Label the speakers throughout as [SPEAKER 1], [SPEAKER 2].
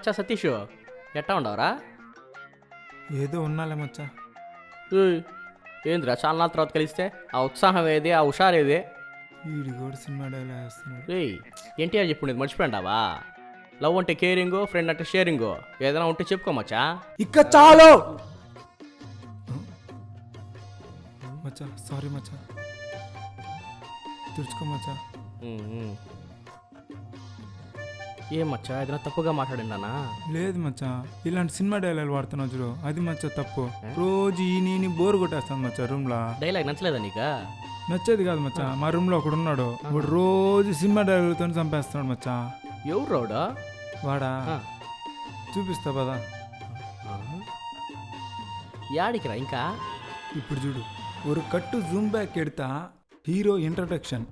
[SPEAKER 1] మచ్చా సతీష్? ఎట్టా ఉండవరా?
[SPEAKER 2] ఏదో ఉన్నాలే మచ్చా.
[SPEAKER 1] ఏయ్, ఏందిరా చాలా నాళ్ళ తర్వాత కలిస్తే? ఆ ఉత్సాహం ఏది ఆ హుషారు ఏది?
[SPEAKER 2] వీడి కూడా సినిమా డైలాగ్ వేస్తున్నాడు
[SPEAKER 1] రే ఎన్టీఆర్ చెప్పుండేది మర్చిపోయావా లవ్ అంటే కేరింగ్ ఫ్రెండ్ అంటే షేరింగ్. ఏదైనా ఉంటే చెప్పుకో మచ్చా.
[SPEAKER 3] ఇక చాలు!
[SPEAKER 2] మచ్చా సారీ మచ్చా. తుడుచుకో మచ్చా.
[SPEAKER 1] ఏం మచ్చా? ఏదైనా తప్పుగా మాట్లాడిందానా?
[SPEAKER 2] లేదు మచ్చా. ఇలాంటి సినిమా డైలాగ్ వాడుతున్నావు చూడు. అది మచ్చా తప్పు. రోజు ఈ నీని బోర్ కొట్టేస్తాను మచ్చా రూమ్లో.
[SPEAKER 1] డైలాగ్ నచ్చలేదా నీకా?
[SPEAKER 2] నచ్చేది కాదు మచ్చా. మా రూమ్లో ఒకడు ఉన్నాడు. వాడు రోజు సినిమా డైలాగ్తో చంపేస్తున్నాడు మచ్చా.
[SPEAKER 1] ఎవరు రోడా
[SPEAKER 2] వాడా. చూపిస్తా పదా.
[SPEAKER 1] యాడికిరా ఇంకా?
[SPEAKER 2] ఇప్పుడు చూడు. ஒரு కట్టు జూమ్ బ్యాక్ ఎడతా. Hero introduction.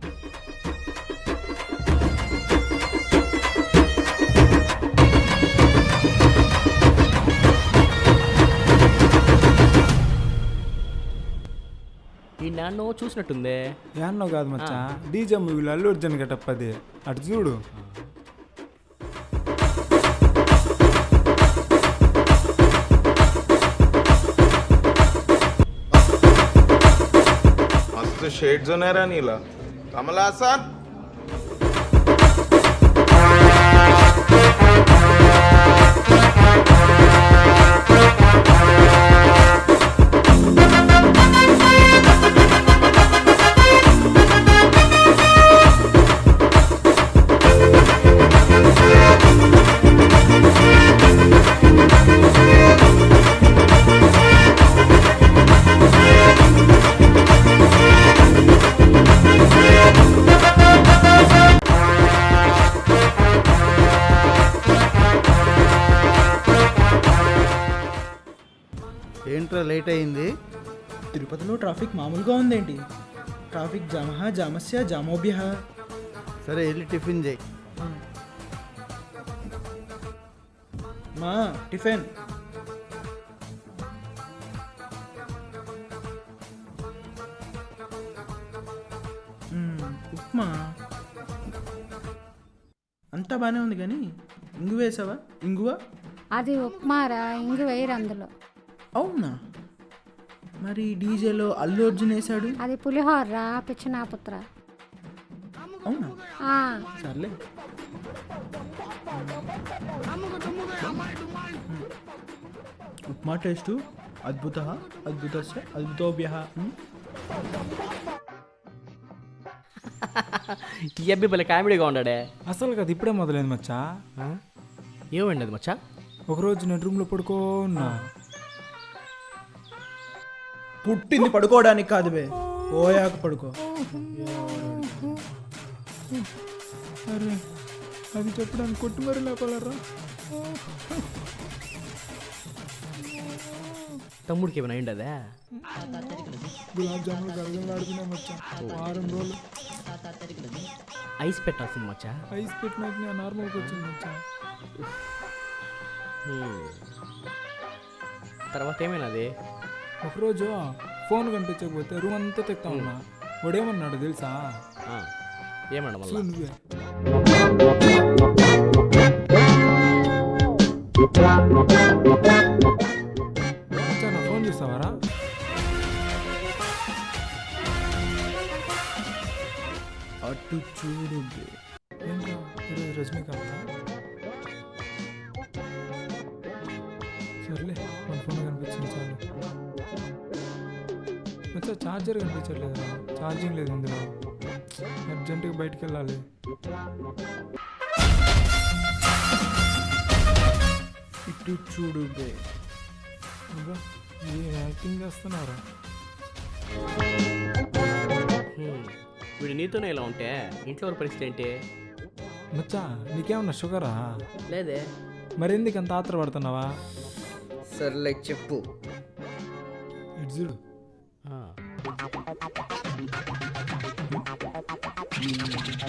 [SPEAKER 1] ఈ నాన్నో చూసినట్టుందే.
[SPEAKER 2] యాన్నో కాదు మచ్చా? డీజే మూవీలో అల్లు అర్జున్ గటప్పది అటు చూడు.
[SPEAKER 3] షేడ్స్ ఉన్నారా నీలా.
[SPEAKER 4] కమలాసన్ ట్రాఫిక్ మామూలుగా ఉందేంటి? ట్రాఫిక్ జామహ జామస్య జామోభ్య.
[SPEAKER 3] సరే వెళ్ళి టిఫిన్ చేయి.
[SPEAKER 4] మా టిఫిన్. ఉప్మా. అంతా బాగానే ఉంది కానీ ఇంగు వేసావా? ఇంగువా?
[SPEAKER 5] అది ఉప్మారా? ఇంగు వేయరు అందులో.
[SPEAKER 4] అవునా? మరి డీజేలో అల్లు అర్జున్ వేసాడు
[SPEAKER 5] అది పులిహోరరా పిచ్చినాపుత్ర.
[SPEAKER 4] అవునా?
[SPEAKER 5] ఆ,
[SPEAKER 4] సర్లే. ఉప్మా టేస్టు అద్భుత అద్భుత అద్భుతోభ్య
[SPEAKER 1] ఈ అబ్బి భలే కామెడీగా ఉన్నాడే.
[SPEAKER 2] అసలు కదా ఇప్పుడే మొదలైంది మచ్చా?
[SPEAKER 1] ఏమండి అది మచ్చా?
[SPEAKER 2] ఒకరోజు నేను రూమ్లో పడుకోన్నా.
[SPEAKER 4] పుట్టింది పడుకోవడానికి కాదు బే. పోయాక పడుకో.
[SPEAKER 2] అరే అది చెప్పడానికి కొట్టు మరి లేపాలరా?
[SPEAKER 1] తమ్ముడికి ఏమైనా అయిండదా?
[SPEAKER 2] గులాబ్ జాములు గరగలాడుతున్నా మచ్చా. వారం రోజులు.
[SPEAKER 1] ఐస్ పెట్టాల్సింది మచ్చా?
[SPEAKER 2] ఐస్ పెట్టినాక నేను నార్మల్కి వచ్చింది మచ్చా.
[SPEAKER 1] హ్మ్. తర్వాత ఏమైనాది
[SPEAKER 2] ఒకరోజు ఫోన్ కనిపించకపోతే రూమ్ అంతా తెక్తా ఉన్నా. వాడేమన్నాడు తెలుసా?
[SPEAKER 1] ఏమన్నా
[SPEAKER 2] చూ
[SPEAKER 1] మళ్ళా?
[SPEAKER 2] నువ్వే. మచ్చా నా ఫోన్ చూస్తావారా?
[SPEAKER 4] అటు చూడు. బే
[SPEAKER 2] ఏంట్రా ఈరోజు రజనీకాంత్ సర్లే. మచ్చా ఛార్జర్ కనిపించట్లేదురా. ఛార్జింగ్ లేదు ఇందులో. అర్జెంటుగా బయటికి వెళ్ళాలి.
[SPEAKER 4] ఇటు చూడు బే.
[SPEAKER 2] ఏం యాక్టింగ్ చేస్తున్నారా.
[SPEAKER 1] వీడు నీతోనే ఇలా ఉంటే ఇంట్లో పరిస్థితి ఏంటి?
[SPEAKER 2] మచ్చా నీకేమన్నా షుగరా?
[SPEAKER 1] లేదే.
[SPEAKER 2] మరెందుకు అంత ఆత్ర పడుతున్నావా
[SPEAKER 3] సర్లే చెప్పు.
[SPEAKER 2] ఇటు చూడు.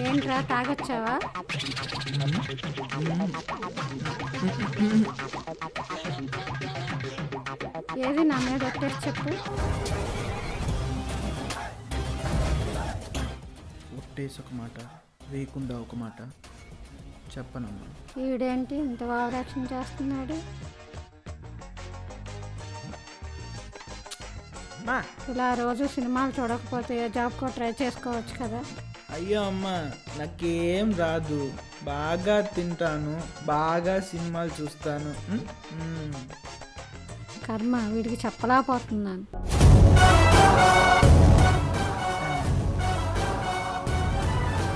[SPEAKER 5] ఏంట్రా తాగొచ్చావా? ఏది నా మీద ఒట్టేసి చెప్పు.
[SPEAKER 4] ఒకటేసి ఒక మాట వేయకుండా ఒక మాట చెప్పనమ్మా.
[SPEAKER 5] ఈడేంటి ఇంత భావరక్షణ చేస్తున్నాడు? ఇలా రోజు సినిమాలు చూడకపోతే ఏ జాబ్కో ట్రై చేసుకోవచ్చు కదా.
[SPEAKER 4] అయ్యో అమ్మ నాకేం రాదు. బాగా తింటాను బాగా సినిమాలు చూస్తాను. ఉమ్, ఉమ్.
[SPEAKER 5] కర్మ వీడికి చెప్పలేకపోతున్నాను.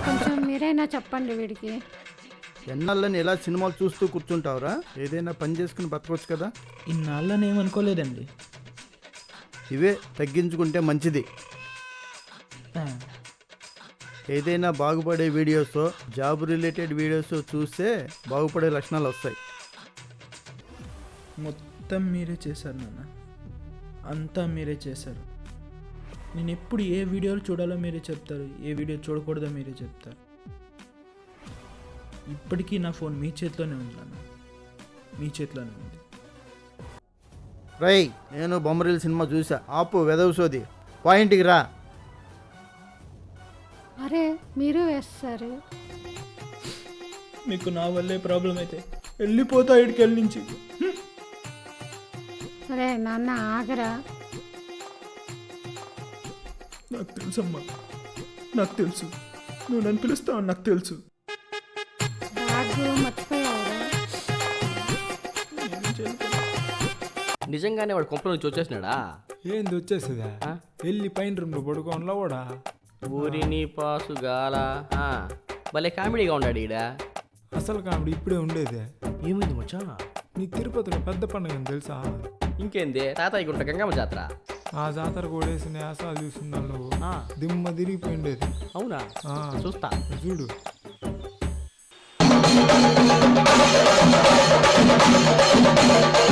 [SPEAKER 5] కొంచెం మీరైనా చెప్పండి వీడికి.
[SPEAKER 3] ఎన్నాళ్ళని ఎలా సినిమాలు చూస్తూ కూర్చుంటావురా? ఏదైనా పని చేసుకుని బతకొచ్చు కదా.
[SPEAKER 4] ఇన్నాళ్ళని ఏమనుకోలేదండి
[SPEAKER 3] ఇవే తగ్గించుకుంటే మంచిది. ఏదైనా బాగుపడే వీడియోస్ జాబ్ రిలేటెడ్ వీడియోస్ చూస్తే బాగుపడే లక్షణాలు వస్తాయి.
[SPEAKER 4] మొత్తం మీరే చేశారు నాన్న. అంతా మీరే చేశారు. నేను ఎప్పుడు ఏ వీడియోలు చూడాలో మీరే చెప్తారు ఏ వీడియో చూడకూడదో మీరే చెప్తారు. ఇప్పటికీ నా ఫోన్ మీ చేతిలోనే ఉంది నాన్న. మీ చేతిలోనే ఉంది.
[SPEAKER 3] రై నేను బొమ్మరిల్ సినిమా చూసా. ఆపు వెదవు సోది. పాయింట్కి రా.
[SPEAKER 5] అరే మీరు వేస్తారు.
[SPEAKER 4] మీకు నా వల్లే ప్రాబ్లం అయితే వెళ్ళిపోతా ఇడికి వెళ్ళి నుంచి
[SPEAKER 5] అరే నాన్న ఆగరా.
[SPEAKER 4] నాకు తెలుసమ్మా. నాకు తెలుసు. నువ్వు నన్ను పిలుస్తావు నాకు తెలుసు.
[SPEAKER 5] మర్చిపోయావురా
[SPEAKER 1] నిజంగానే వాడు కొంపల నుంచి వచ్చేసినాడా?
[SPEAKER 2] ఏంది వచ్చేస్తుందా వెళ్ళి పైన రూమ్లో పడుకోనలో కూడా
[SPEAKER 1] ఊరిని పాసుగాల ఆ, భలే కామెడీగా ఉన్నాడు ఈడ.
[SPEAKER 2] అసలు కామెడీ ఇప్పుడే ఉండేదే.
[SPEAKER 1] ఏమైంది మచ్చా?
[SPEAKER 2] నీకు తిరుపతిలో పెద్ద పండుగ అని తెలుసా?
[SPEAKER 1] ఇంకేంది? తాతయ్య గుంట గంగమ్మ జాతర.
[SPEAKER 2] ఆ జాతర కూడేసిన యాసాలు చూస్తున్నావు నువ్వు.
[SPEAKER 1] ఆ,
[SPEAKER 2] దిమ్మ తిరిగిపోయిండేది.
[SPEAKER 1] అవునా?
[SPEAKER 2] ఆ,
[SPEAKER 1] చూస్తా.
[SPEAKER 2] చూడు.
[SPEAKER 6] I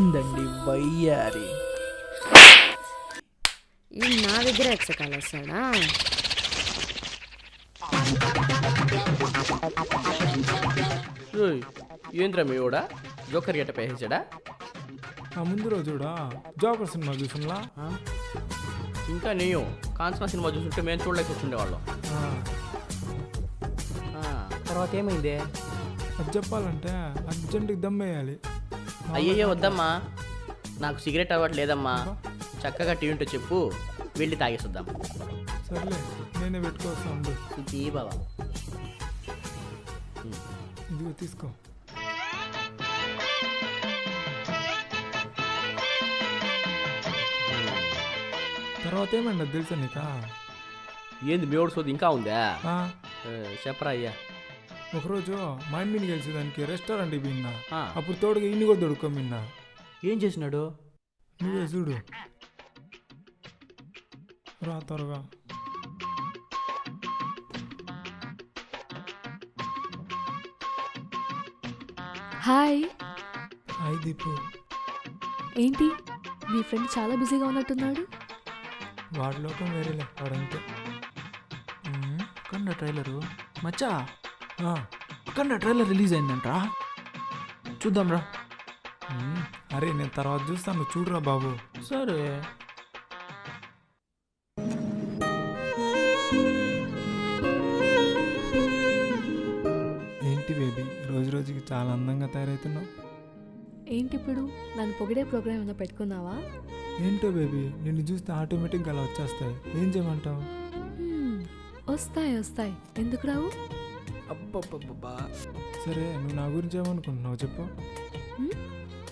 [SPEAKER 4] వచ్చిందండి వయ్యారి.
[SPEAKER 7] ఈ నా దగ్గర ఎక్సకాలు వస్తాడా
[SPEAKER 1] ఏంద్రా మీ కూడా జోకర్ గట్ట పేసాడా
[SPEAKER 2] ఆ ముందు రోజుడా జోకర్ సినిమా చూసినలా?
[SPEAKER 1] ఇంకా నేను కాంచనా సినిమా చూస్తుంటే మేము చూడలేక కూర్చుండేవాళ్ళం. ఆ, తర్వాత ఏమైంది?
[SPEAKER 2] అది చెప్పాలంటే అర్జెంటుకి దమ్మేయాలి
[SPEAKER 1] అయ్యయ్యో వద్దమ్మా. నాకు సిగరెట్ అలవాటు లేదమ్మా చక్కగా టీ ఉంటే చెప్పు వెళ్ళి తాగేసొద్దాం.
[SPEAKER 2] సర్లే నేనే
[SPEAKER 1] బాబా
[SPEAKER 2] ఇదిగో తీసుకో. తర్వాత ఏమండి తెలుసా నీకా?
[SPEAKER 1] ఏంది మేవుడు సోది ఇంకా ఉందా? చెప్పరా అయ్యా.
[SPEAKER 2] ఒకరోజు మా అమ్మని కలిసేదానికి రెస్టారెంట్కి పోయినా.
[SPEAKER 1] ఆ.
[SPEAKER 2] అప్పుడు తోడుగా ఇన్ని కూడా దొడుకోమిన్నా
[SPEAKER 1] ఏం చేసినాడు?
[SPEAKER 2] నువ్వే చూడు. రా త్వరగా.
[SPEAKER 8] హాయ్.
[SPEAKER 2] హాయ్ దీపు.
[SPEAKER 8] ఏంటి? మీ ఫ్రెండ్ చాలా బిజీగా ఉన్నట్టున్నాడు?
[SPEAKER 2] వాడి లోకం వేరేలే వాడంతే.
[SPEAKER 4] కన్నా ట్రైలరు. మచ్చా?
[SPEAKER 2] ఆ,
[SPEAKER 4] కన్నా ట్రైలర్ రిలీజ్ అయిందంట్రా. చూద్దాం రా
[SPEAKER 2] ఉమ్, అరే నేను తర్వాత చూస్తాను చూడురా బాబు.
[SPEAKER 4] సరే.
[SPEAKER 2] ఏంటి బేబీ రోజు రోజుకి చాలా అందంగా తయారవుతున్నావు
[SPEAKER 8] ఏంటి ఇప్పుడు? నన్ను పొగిడే ప్రోగ్రామ్ ఏమైనా పెట్టుకున్నావా?
[SPEAKER 2] ఏంటో బేబీ నిన్ను చూస్తే ఆటోమేటిక్గా అలా వచ్చేస్తాయి. ఏం చేయమంటావు?
[SPEAKER 8] హ్మ్, వస్తాయి వస్తాయి. ఎందుకు రావు?
[SPEAKER 4] అబ్బబ్బబ్బబ్బా.
[SPEAKER 2] సరే నువ్వు నా గురించి ఏమనుకుంటున్నావు చెప్పు?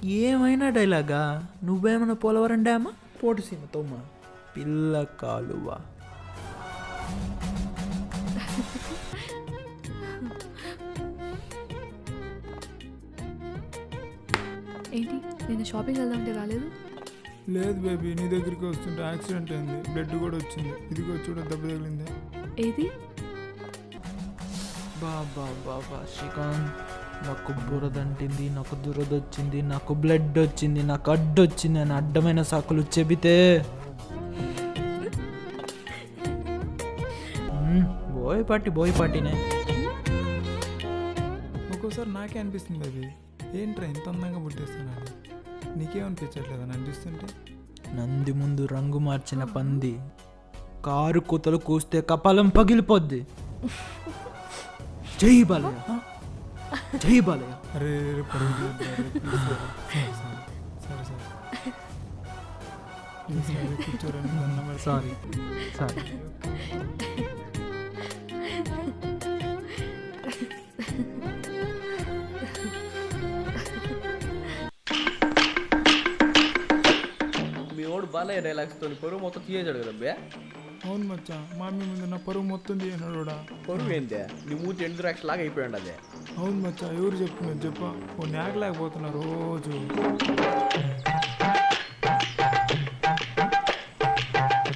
[SPEAKER 4] ఏమైనా డైలాగా? నువ్వేమైనా పోలవరం డ్యామా పోటు సీమతో మా పిల్ల కాలువ.
[SPEAKER 8] ఏంటి? నేను షాపింగ్ వెళ్దామంటే రాలేదు?
[SPEAKER 2] లేదు బేబీ నీ దగ్గరికి వస్తుంటే యాక్సిడెంట్ అయింది. బ్లడ్ కూడా వచ్చింది. ఇదిగో చూడ దెబ్బ తగిలింది.
[SPEAKER 8] ఏది?
[SPEAKER 4] బాబా బాబా శ్రీకాంత్ నాకు బురదంటింది నాకు దురద వచ్చింది నాకు బ్లడ్ వచ్చింది నాకు అడ్డు వచ్చింది అని అడ్డమైన సాకులు చెబితే. బోయపాటి బోయపాటినే
[SPEAKER 2] ఒక్కోసారి నాకే అనిపిస్తుంది బేబీ ఏంట్రా ఇంత అందంగా పుట్టేస్తున్నాను నీకేమనిపించట్లేదా నన్ను చూస్తుంటే
[SPEAKER 4] నంది ముందు రంగు మార్చిన పంది. కారు కూతలు కూస్తే కపాలం పగిలిపోద్ది. జై బాలయ్య హ? జై బాలయ్య
[SPEAKER 2] అరే రే, పరుగు తీయొద్దురా, రే, ప్లీజ్ రా. సరే, సరే,
[SPEAKER 1] మీ
[SPEAKER 2] అవును మచ్చా మా అమ్మ ముందు నా పరువు మొత్తం తీయనాడు
[SPEAKER 1] పరువు ఏందే? నీ మూతి ఎండు ద్రాక్ష లాగా అయిపోయాడు అదే
[SPEAKER 2] అవును మచ్చా ఎవరు చెప్తున్నారు చెప్ప. ఓ నేకలేకపోతున్నా రోజు.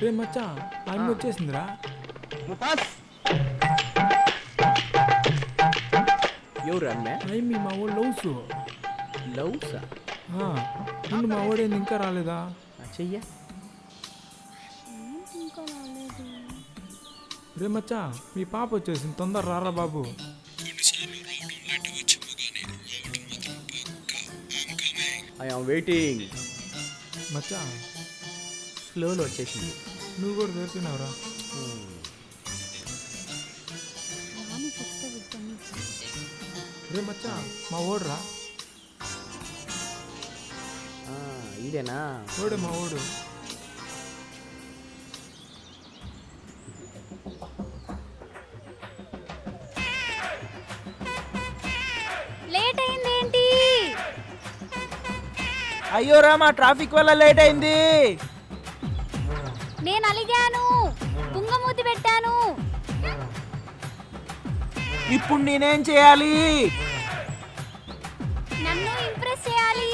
[SPEAKER 2] రే మచ్చా అమ్మ వచ్చేసిందిరా.
[SPEAKER 1] ఎవరు అమ్మే?
[SPEAKER 2] అయ్యి మా వాడు లవ్స్.
[SPEAKER 1] లవ్సా?
[SPEAKER 2] ముందు మా వాడేంది ఇంకా రాలేదా?
[SPEAKER 1] చెయ్య.
[SPEAKER 2] రే మచ్చా మీ పాప వచ్చేసింది. తొందర రారా బాబు.
[SPEAKER 1] ఐ ఆమ్ వెయిటింగ్
[SPEAKER 2] మచ్చా
[SPEAKER 1] ఫ్లోలో వచ్చేసింది.
[SPEAKER 2] నువ్వు కూడా దొరికినావురా రే మచ్చా మా ఓడురా.
[SPEAKER 1] ఆ, ఇదేనా?
[SPEAKER 2] ఓడే మా ఓడు.
[SPEAKER 4] అయ్యో రామా ట్రాఫిక్ వల్ల లేట్ అయింది.
[SPEAKER 6] నేను అలిగాను. తుంగమూతి పెట్టాను.
[SPEAKER 4] ఇప్పుడు నేనేం చేయాలి?
[SPEAKER 6] నన్ను ఇంప్రెస్ చేయాలి.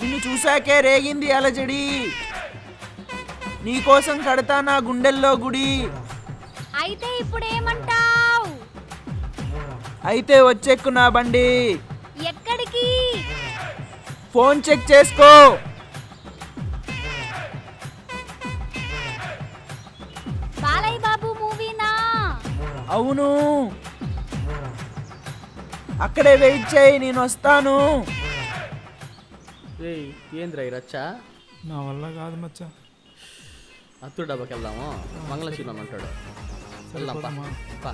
[SPEAKER 4] నిన్ను చూశాకే రేగింది అలజడి. నీకోసం కడతా నా గుండెల్లో గుడి.
[SPEAKER 6] అయితే ఇప్పుడు ఏమంటావ్
[SPEAKER 4] అయితే వచ్చెక్కు నా బండి. ఫోన్ చెక్ చేసుకో.
[SPEAKER 6] బాలయ్య బాబు మూవీనా
[SPEAKER 4] అవును. అక్కడే వెయిట్ చేయి నేను వస్తాను.
[SPEAKER 1] రే ఏంద్రా ఈ రచ్చ?
[SPEAKER 2] నా వల్ల కాదు మచ్చా.
[SPEAKER 1] అత్తుడు డబ్బాకి వెళ్దాము? మంగళశీలం అంటాడు వెళ్దాం పా.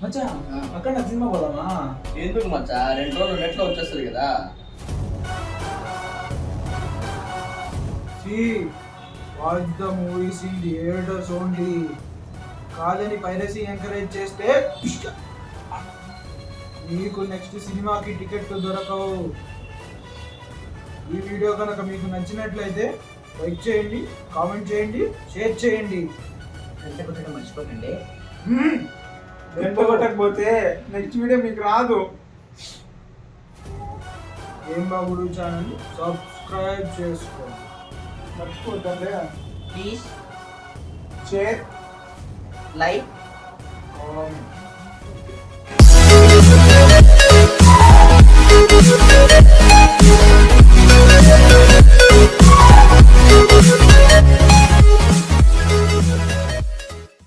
[SPEAKER 1] పా
[SPEAKER 4] అక్కడ సినిమా పోదామా?
[SPEAKER 1] ఎందుకు మచ్చా? రెండు రోజులు నెట్లో వచ్చేస్తుంది కదా.
[SPEAKER 4] Watch the movies in theatres only. కాదని పైరసీ ఎంకరేజ్ చేస్తే మీకు నెక్స్ట్ సినిమాకి టికెట్ దొరకవు. ఈ వీడియో కనుక మీకు నచ్చినట్లయితే లైక్ చేయండి కామెంట్ చేయండి షేర్ చేయండి. మర్చిపోకండి.
[SPEAKER 2] చేయకపోతే నెక్స్ట్ వీడియో మీకు రాదు.
[SPEAKER 4] ఏం బాబుడు ఛానల్? సబ్స్క్రైబ్ చేసుకో
[SPEAKER 2] మర్చిపోద్దండి
[SPEAKER 1] ప్లీజ్
[SPEAKER 2] షేర్
[SPEAKER 1] లైక్